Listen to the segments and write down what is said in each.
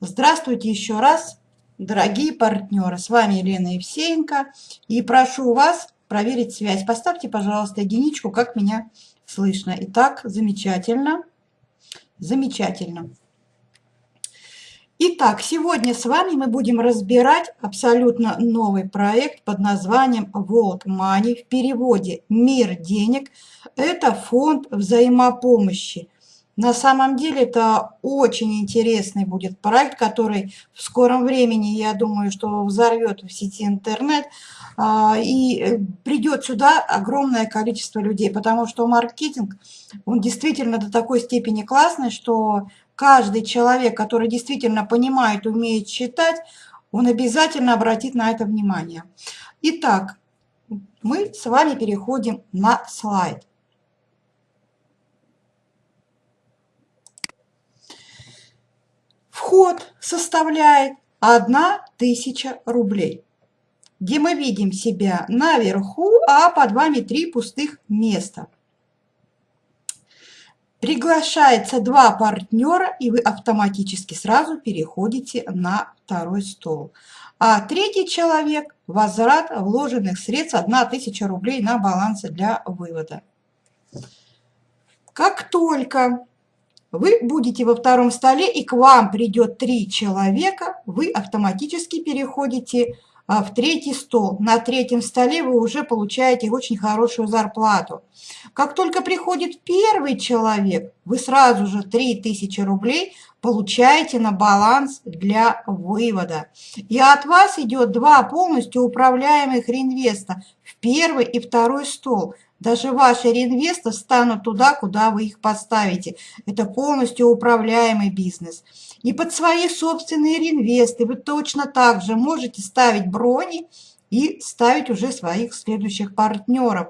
Здравствуйте еще раз, дорогие партнеры. С вами Елена Евсеенко. И прошу вас проверить связь. Поставьте, пожалуйста, единичку, как меня слышно. Итак, замечательно. Замечательно. Итак, сегодня с вами мы будем разбирать абсолютно новый проект под названием World Money. В переводе «Мир денег». Это фонд взаимопомощи. На самом деле это очень интересный будет проект, который в скором времени, я думаю, что взорвет в сети интернет. А, и э, придет сюда огромное количество людей, потому что маркетинг, он действительно до такой степени классный, что каждый человек, который действительно понимает, умеет считать, он обязательно обратит на это внимание. Итак, мы с вами переходим на слайд. Вход составляет 1000 рублей, где мы видим себя наверху, а под вами три пустых места. Приглашается два партнера, и вы автоматически сразу переходите на второй стол. А третий человек – возврат вложенных средств 1000 рублей на балансе для вывода. Как только вы будете во втором столе, и к вам придет три человека, вы автоматически переходите а, в третий стол. На третьем столе вы уже получаете очень хорошую зарплату. Как только приходит первый человек, вы сразу же 3000 рублей получаете на баланс для вывода. И от вас идет два полностью управляемых реинвеста в первый и второй стол. Даже ваши реинвесты станут туда, куда вы их поставите. Это полностью управляемый бизнес. И под свои собственные реинвесты вы точно так же можете ставить брони и ставить уже своих следующих партнеров.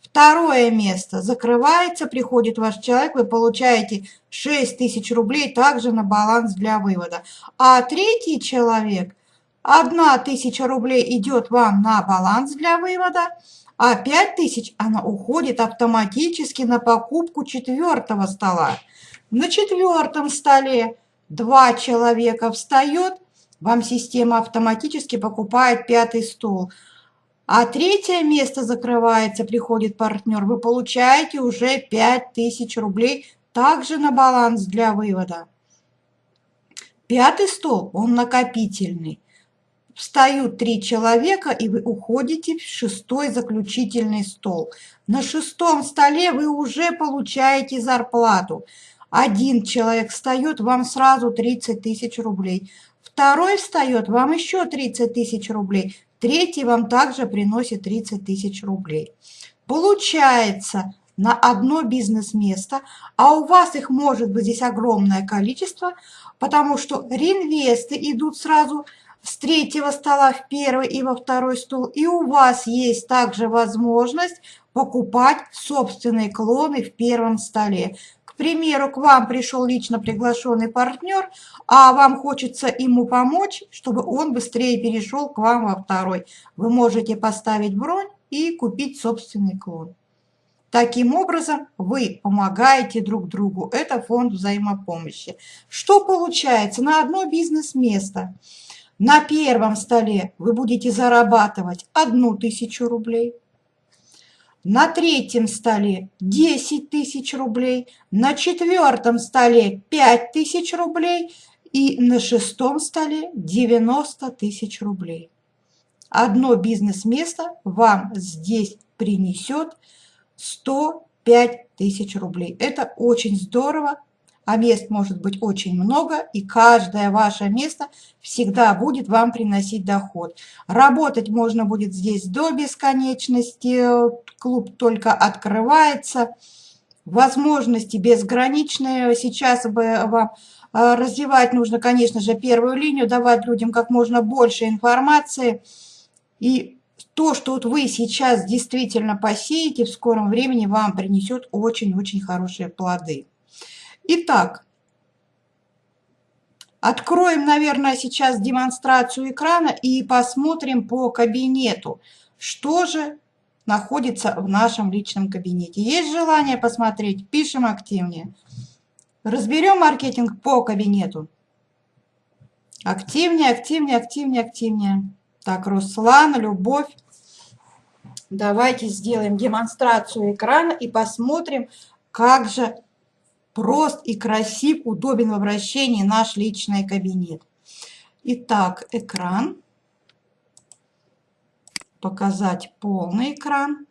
Второе место закрывается, приходит ваш человек, вы получаете 6 тысяч рублей также на баланс для вывода. А третий человек, 1 тысяча рублей идет вам на баланс для вывода, а 5000 она уходит автоматически на покупку четвертого стола. На четвертом столе два человека встает, вам система автоматически покупает пятый стол. А третье место закрывается, приходит партнер, вы получаете уже 5000 рублей также на баланс для вывода. Пятый стол, он накопительный встают три человека, и вы уходите в шестой заключительный стол. На шестом столе вы уже получаете зарплату. Один человек встает, вам сразу 30 тысяч рублей. Второй встает, вам еще 30 тысяч рублей. Третий вам также приносит 30 тысяч рублей. Получается на одно бизнес-место, а у вас их может быть здесь огромное количество, потому что реинвесты идут сразу с третьего стола в первый и во второй стол. И у вас есть также возможность покупать собственные клоны в первом столе. К примеру, к вам пришел лично приглашенный партнер, а вам хочется ему помочь, чтобы он быстрее перешел к вам во второй. Вы можете поставить бронь и купить собственный клон. Таким образом, вы помогаете друг другу. Это фонд взаимопомощи. Что получается? На одно бизнес-место – на первом столе вы будете зарабатывать одну тысячу рублей. На третьем столе 10 тысяч рублей. На четвертом столе 5 тысяч рублей. И на шестом столе 90 тысяч рублей. Одно бизнес-место вам здесь принесет 105 тысяч рублей. Это очень здорово, а мест может быть очень много, и каждое ваше место всегда будет вам приносить доход. Работать можно будет здесь до бесконечности, клуб только открывается, возможности безграничные. Сейчас бы вам э, развивать нужно, конечно же, первую линию, давать людям как можно больше информации. И то, что вот вы сейчас действительно посеете, в скором времени вам принесет очень-очень хорошие плоды. Итак, откроем, наверное, сейчас демонстрацию экрана и посмотрим по кабинету, что же находится в нашем личном кабинете. Есть желание посмотреть? Пишем активнее. Разберем маркетинг по кабинету. Активнее, активнее, активнее, активнее. Так, Руслан, Любовь. Давайте сделаем демонстрацию экрана и посмотрим, как же прост и красив, удобен в обращении наш личный кабинет. Итак, экран. Показать полный экран.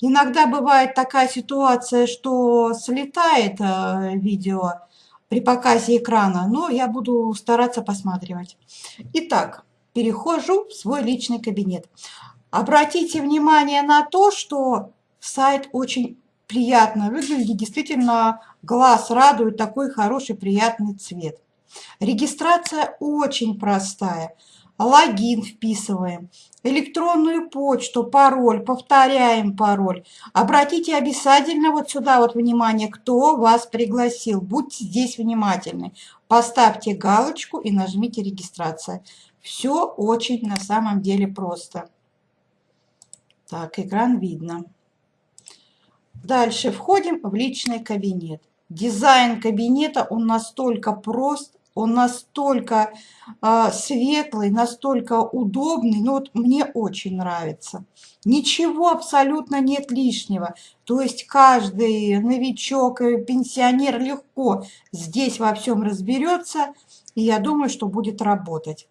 Иногда бывает такая ситуация, что слетает э, видео при показе экрана, но я буду стараться посматривать. Итак, перехожу в свой личный кабинет. Обратите внимание на то, что сайт очень приятно выглядит, действительно глаз радует такой хороший приятный цвет. Регистрация очень простая. Логин вписываем, электронную почту, пароль, повторяем пароль. Обратите обязательно вот сюда вот внимание, кто вас пригласил. Будьте здесь внимательны. Поставьте галочку и нажмите регистрация. Все очень на самом деле просто. Так, экран видно. Дальше входим в личный кабинет. Дизайн кабинета, он настолько прост, он настолько э, светлый, настолько удобный, ну вот мне очень нравится. Ничего абсолютно нет лишнего. То есть каждый новичок, пенсионер легко здесь во всем разберется, и я думаю, что будет работать.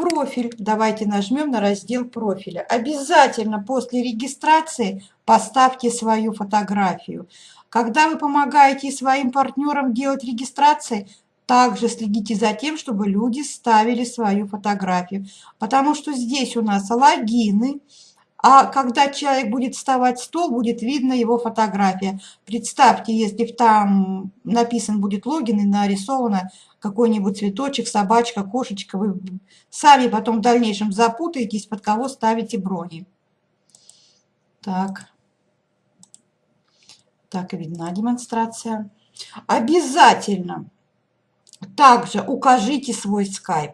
Профиль. Давайте нажмем на раздел профиля. Обязательно после регистрации поставьте свою фотографию. Когда вы помогаете своим партнерам делать регистрации, также следите за тем, чтобы люди ставили свою фотографию. Потому что здесь у нас логины, а когда человек будет вставать в стол, будет видно его фотография. Представьте, если там написан будет логин и нарисовано какой-нибудь цветочек, собачка, кошечка, вы сами потом в дальнейшем запутаетесь, под кого ставите брони. Так. Так, видна демонстрация. Обязательно также укажите свой скайп.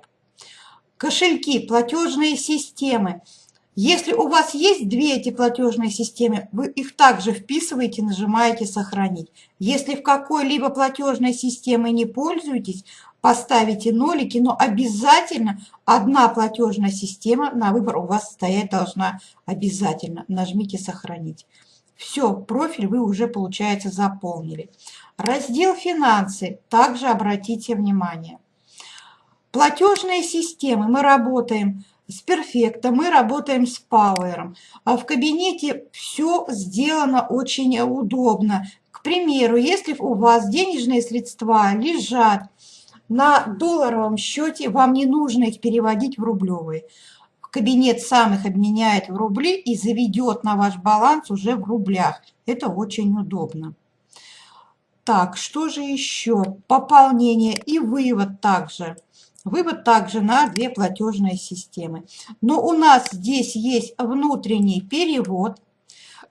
Кошельки, платежные системы – если у вас есть две эти платежные системы, вы их также вписываете, нажимаете «Сохранить». Если в какой-либо платежной системой не пользуетесь, поставите нолики, но обязательно одна платежная система на выбор у вас стоять должна обязательно. Нажмите «Сохранить». Все, профиль вы уже, получается, заполнили. Раздел «Финансы» также обратите внимание. Платежные системы мы работаем с перфекта, мы работаем с пауэром. А в кабинете все сделано очень удобно. К примеру, если у вас денежные средства лежат на долларовом счете, вам не нужно их переводить в рублевые. Кабинет сам их обменяет в рубли и заведет на ваш баланс уже в рублях. Это очень удобно. Так, что же еще? Пополнение и вывод также. Вывод также на две платежные системы. Но у нас здесь есть внутренний перевод.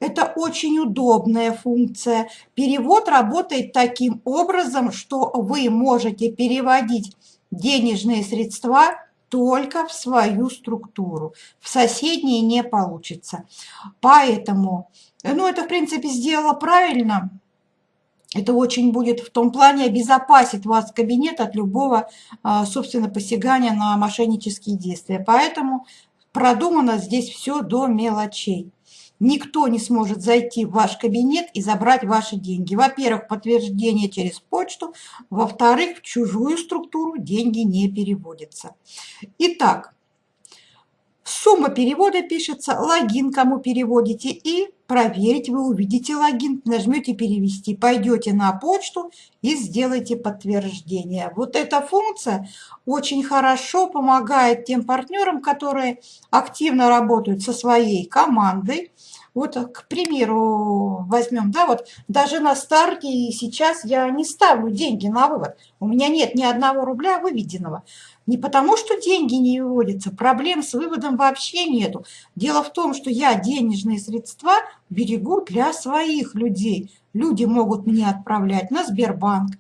Это очень удобная функция. Перевод работает таким образом, что вы можете переводить денежные средства только в свою структуру. В соседние не получится. Поэтому, ну это в принципе сделала правильно, это очень будет в том плане обезопасить вас кабинет от любого, а, собственно, посягания на мошеннические действия. Поэтому продумано здесь все до мелочей. Никто не сможет зайти в ваш кабинет и забрать ваши деньги. Во-первых, подтверждение через почту. Во-вторых, в чужую структуру деньги не переводятся. Итак, Сумма перевода пишется, логин, кому переводите, и проверить вы увидите логин, нажмете «Перевести», пойдете на почту и сделайте подтверждение. Вот эта функция очень хорошо помогает тем партнерам, которые активно работают со своей командой, вот, к примеру, возьмем, да, вот даже на старте сейчас я не ставлю деньги на вывод. У меня нет ни одного рубля выведенного. Не потому, что деньги не выводятся, проблем с выводом вообще нету. Дело в том, что я денежные средства берегу для своих людей. Люди могут мне отправлять на Сбербанк,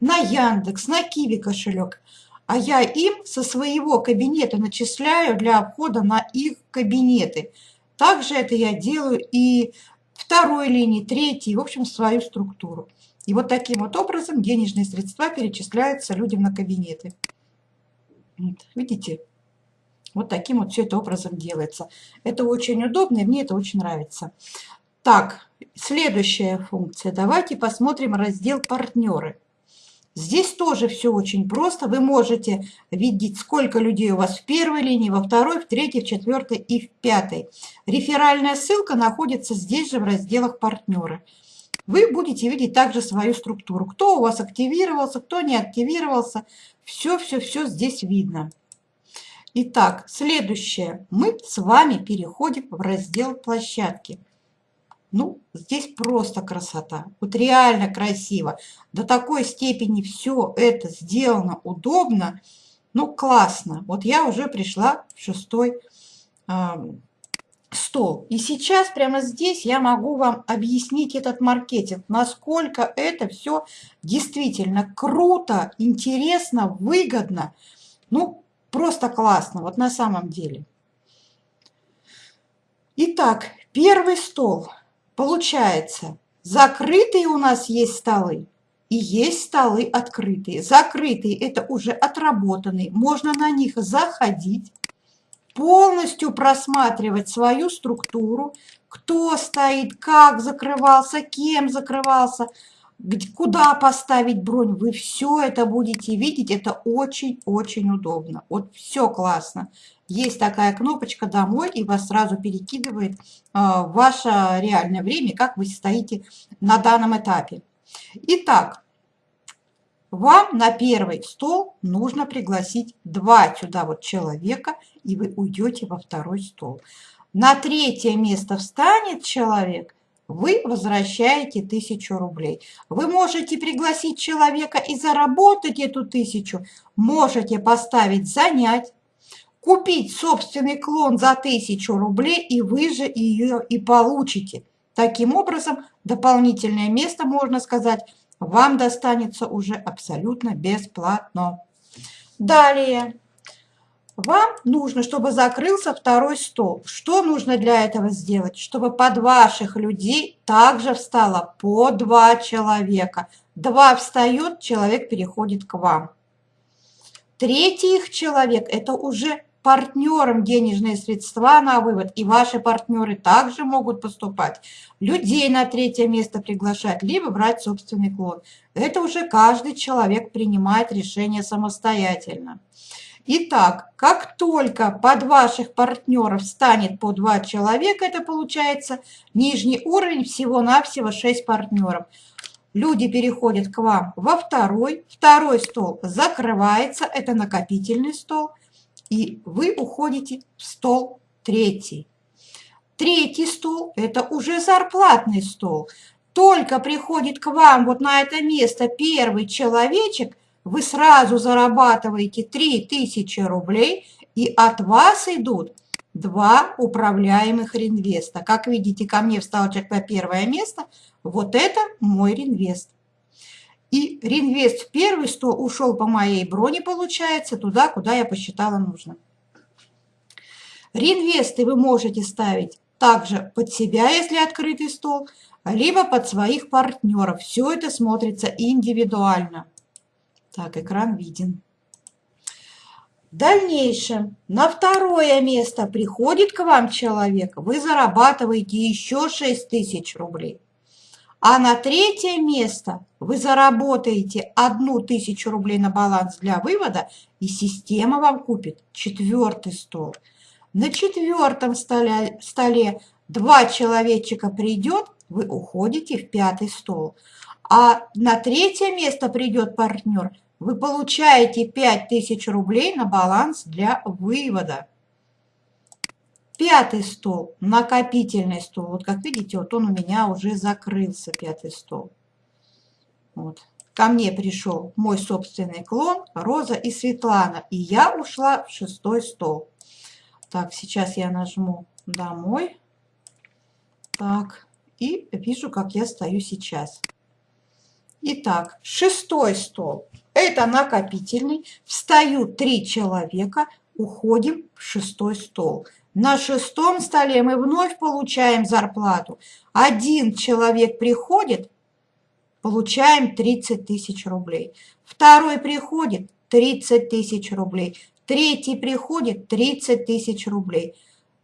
на Яндекс, на Киви кошелек. А я им со своего кабинета начисляю для входа на их кабинеты. Также это я делаю и второй линии, третьей, в общем, свою структуру. И вот таким вот образом денежные средства перечисляются людям на кабинеты. Вот, видите? Вот таким вот все это образом делается. Это очень удобно, и мне это очень нравится. Так, следующая функция. Давайте посмотрим раздел «Партнеры». Здесь тоже все очень просто. Вы можете видеть, сколько людей у вас в первой линии, во второй, в третьей, в четвертой и в пятой. Реферальная ссылка находится здесь же в разделах «Партнеры». Вы будете видеть также свою структуру. Кто у вас активировался, кто не активировался. Все-все-все здесь видно. Итак, следующее. Мы с вами переходим в раздел «Площадки». Ну, здесь просто красота. Вот реально красиво. До такой степени все это сделано удобно. Ну, классно. Вот я уже пришла в шестой э, стол. И сейчас прямо здесь я могу вам объяснить этот маркетинг, насколько это все действительно круто, интересно, выгодно. Ну, просто классно, вот на самом деле. Итак, первый стол – Получается, закрытые у нас есть столы и есть столы открытые. Закрытые – это уже отработанные, можно на них заходить, полностью просматривать свою структуру, кто стоит, как закрывался, кем закрывался, куда поставить бронь. Вы все это будете видеть, это очень-очень удобно. Вот все классно есть такая кнопочка «Домой» и вас сразу перекидывает а, ваше реальное время, как вы стоите на данном этапе. Итак, вам на первый стол нужно пригласить два сюда вот человека, и вы уйдете во второй стол. На третье место встанет человек, вы возвращаете тысячу рублей. Вы можете пригласить человека и заработать эту тысячу, можете поставить «Занять», купить собственный клон за 1000 рублей, и вы же ее и получите. Таким образом, дополнительное место, можно сказать, вам достанется уже абсолютно бесплатно. Далее. Вам нужно, чтобы закрылся второй стол. Что нужно для этого сделать? Чтобы под ваших людей также встало по два человека. Два встает, человек переходит к вам. Третий их человек – это уже партнерам денежные средства на вывод, и ваши партнеры также могут поступать. Людей на третье место приглашать, либо брать собственный клон. Это уже каждый человек принимает решение самостоятельно. Итак, как только под ваших партнеров станет по два человека, это получается нижний уровень, всего-навсего 6 партнеров. Люди переходят к вам во второй, второй стол закрывается, это накопительный стол – и вы уходите в стол третий. Третий стол – это уже зарплатный стол. Только приходит к вам вот на это место первый человечек, вы сразу зарабатываете 3000 рублей, и от вас идут два управляемых реинвеста. Как видите, ко мне встал человек на первое место. Вот это мой реинвест. И реинвест первый 100 ушел по моей броне, получается, туда, куда я посчитала нужно. Реинвесты вы можете ставить также под себя, если открытый стол, либо под своих партнеров. Все это смотрится индивидуально. Так, экран виден. В дальнейшем на второе место приходит к вам человек, вы зарабатываете еще 6 тысяч рублей. А на третье место вы заработаете одну тысячу рублей на баланс для вывода, и система вам купит четвертый стол. На четвертом столе, столе два человечка придет, вы уходите в пятый стол. А на третье место придет партнер, вы получаете 5000 рублей на баланс для вывода. Пятый стол, накопительный стол. Вот как видите, вот он у меня уже закрылся, пятый стол. Вот. Ко мне пришел мой собственный клон, Роза и Светлана. И я ушла в шестой стол. Так, сейчас я нажму «Домой». Так, и вижу, как я стою сейчас. Итак, шестой стол. Это накопительный. Встают три человека. Уходим в шестой стол. На шестом столе мы вновь получаем зарплату. Один человек приходит, получаем 30 тысяч рублей. Второй приходит 30 тысяч рублей. Третий приходит 30 тысяч рублей.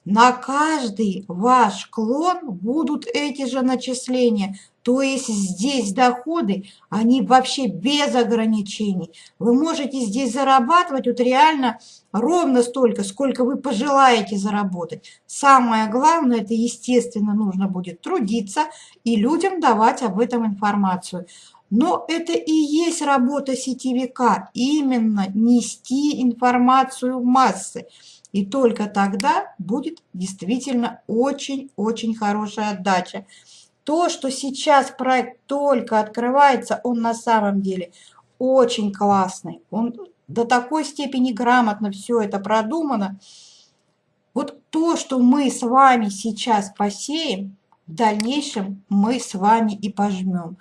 На каждый ваш клон будут эти же начисления. То есть здесь доходы, они вообще без ограничений. Вы можете здесь зарабатывать вот реально ровно столько, сколько вы пожелаете заработать. Самое главное, это естественно нужно будет трудиться и людям давать об этом информацию. Но это и есть работа сетевика, именно нести информацию в массы. И только тогда будет действительно очень-очень хорошая отдача. То, что сейчас проект только открывается, он на самом деле очень классный. Он до такой степени грамотно все это продумано. Вот то, что мы с вами сейчас посеем, в дальнейшем мы с вами и пожмем.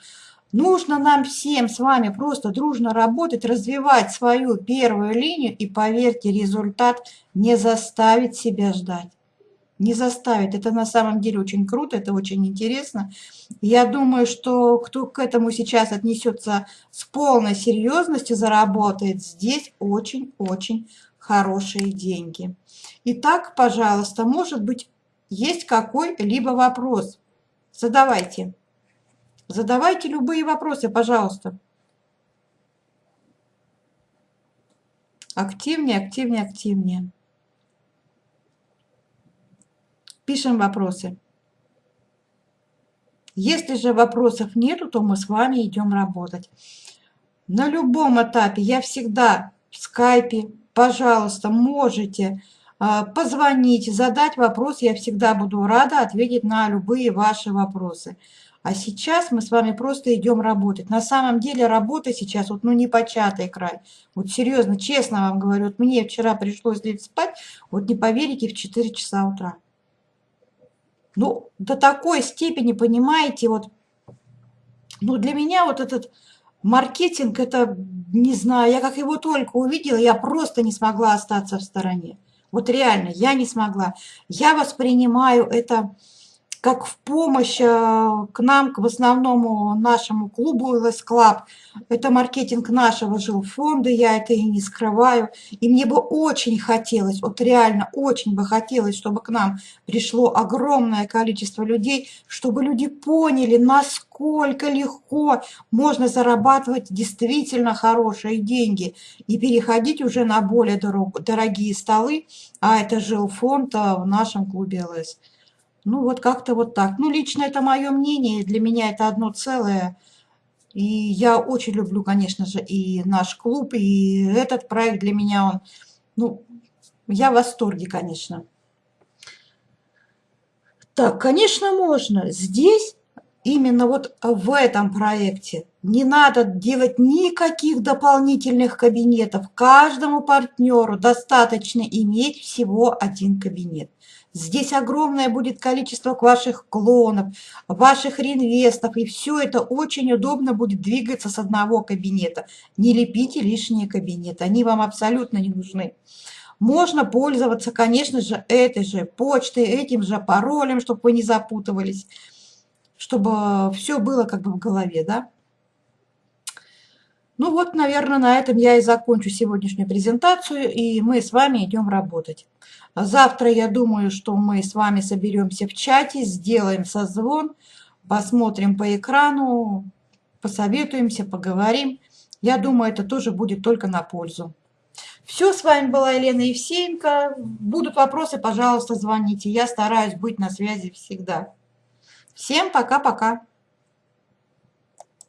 Нужно нам всем с вами просто дружно работать, развивать свою первую линию, и поверьте, результат не заставит себя ждать. Не заставит. Это на самом деле очень круто, это очень интересно. Я думаю, что кто к этому сейчас отнесется с полной серьезностью, заработает здесь очень-очень хорошие деньги. Итак, пожалуйста, может быть, есть какой-либо вопрос? Задавайте. Задавайте любые вопросы, пожалуйста. Активнее, активнее, активнее. Пишем вопросы. Если же вопросов нету, то мы с вами идем работать. На любом этапе я всегда в скайпе, пожалуйста, можете а, позвонить, задать вопрос. Я всегда буду рада ответить на любые ваши вопросы. А сейчас мы с вами просто идем работать. На самом деле работа сейчас, вот ну не початый край. Вот серьезно, честно вам говорю, вот мне вчера пришлось лечь спать, вот не поверите, в 4 часа утра. Ну, до такой степени, понимаете, вот, ну для меня вот этот маркетинг, это, не знаю, я как его только увидела, я просто не смогла остаться в стороне. Вот реально, я не смогла. Я воспринимаю это как в помощь э, к нам, к в основному нашему клубу LS Club. Это маркетинг нашего жилфонда, я это и не скрываю. И мне бы очень хотелось, вот реально очень бы хотелось, чтобы к нам пришло огромное количество людей, чтобы люди поняли, насколько легко можно зарабатывать действительно хорошие деньги и переходить уже на более дорогие столы, а это жилфонд э, в нашем клубе ЛС. Ну, вот как-то вот так. Ну, лично это мое мнение, для меня это одно целое. И я очень люблю, конечно же, и наш клуб, и этот проект для меня, он, ну, я в восторге, конечно. Так, конечно, можно. Здесь, именно вот в этом проекте, не надо делать никаких дополнительных кабинетов. Каждому партнеру достаточно иметь всего один кабинет. Здесь огромное будет количество ваших клонов, ваших реинвестов, и все это очень удобно будет двигаться с одного кабинета. Не лепите лишние кабинеты, они вам абсолютно не нужны. Можно пользоваться, конечно же, этой же почтой, этим же паролем, чтобы вы не запутывались, чтобы все было как бы в голове, да? Ну вот, наверное, на этом я и закончу сегодняшнюю презентацию, и мы с вами идем работать. Завтра, я думаю, что мы с вами соберемся в чате, сделаем созвон, посмотрим по экрану, посоветуемся, поговорим. Я думаю, это тоже будет только на пользу. Все, с вами была Елена Евсеенко. Будут вопросы, пожалуйста, звоните. Я стараюсь быть на связи всегда. Всем пока-пока.